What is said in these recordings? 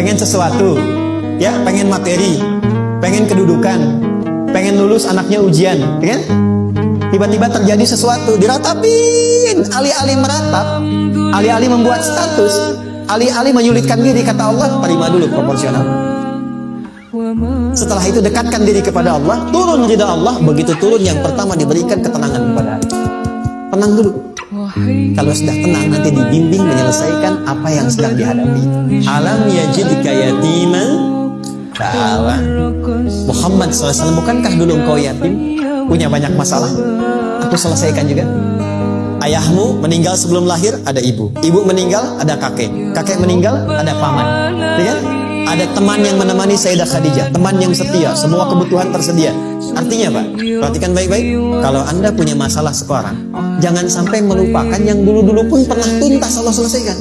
pengen sesuatu, ya, pengen materi, pengen kedudukan, pengen lulus anaknya ujian, ya kan? Tiba-tiba terjadi sesuatu, diratapin, alih-alih meratap, alih-alih membuat status, alih-alih menyulitkan diri, kata Allah, terima dulu proporsional. Setelah itu dekatkan diri kepada Allah, turun ridha Allah, begitu turun yang pertama diberikan ketenangan kepada hati. Tenang dulu. Kalau sudah tenang nanti dibimbing menyelesaikan apa yang sedang dihadapi. Alam yajidka yatiman fa'awa. Muhammad SAW bukankah dulu engkau yatim? Punya banyak masalah? Aku selesaikan juga. Ayahmu meninggal sebelum lahir ada ibu. Ibu meninggal ada kakek. Kakek meninggal ada paman. Ya? Ada teman yang menemani Sayyidah Khadijah, teman yang setia, semua kebutuhan tersedia. Artinya Pak, perhatikan baik-baik. Kalau Anda punya masalah sekarang, jangan sampai melupakan yang dulu-dulu pun pernah tuntas Allah selesaikan.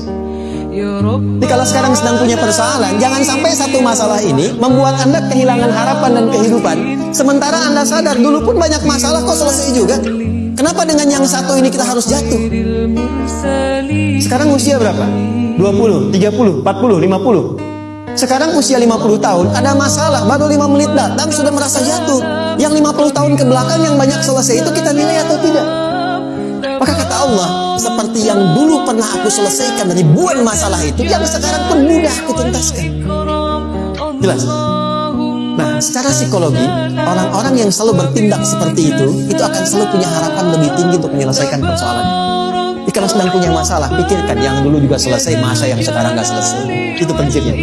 Jadi kalau sekarang sedang punya persoalan, jangan sampai satu masalah ini membuat Anda kehilangan harapan dan kehidupan. Sementara Anda sadar dulu pun banyak masalah kok selesai juga. Kenapa dengan yang satu ini kita harus jatuh? Sekarang usia berapa? 20, 30, 40, 50. Sekarang usia 50 tahun, ada masalah, baru 5 menit datang sudah merasa jatuh. Yang 50 tahun ke belakang yang banyak selesai itu kita nilai atau tidak? Maka kata Allah, seperti yang dulu pernah aku selesaikan ribuan masalah itu, yang sekarang pun mudah aku tuntaskan. Jelas? Nah, secara psikologi, orang-orang yang selalu bertindak seperti itu, itu akan selalu punya harapan lebih tinggi untuk menyelesaikan persoalan. Kalau sedang punya masalah, pikirkan yang dulu juga selesai, masa yang sekarang nggak selesai. Itu prinsipnya.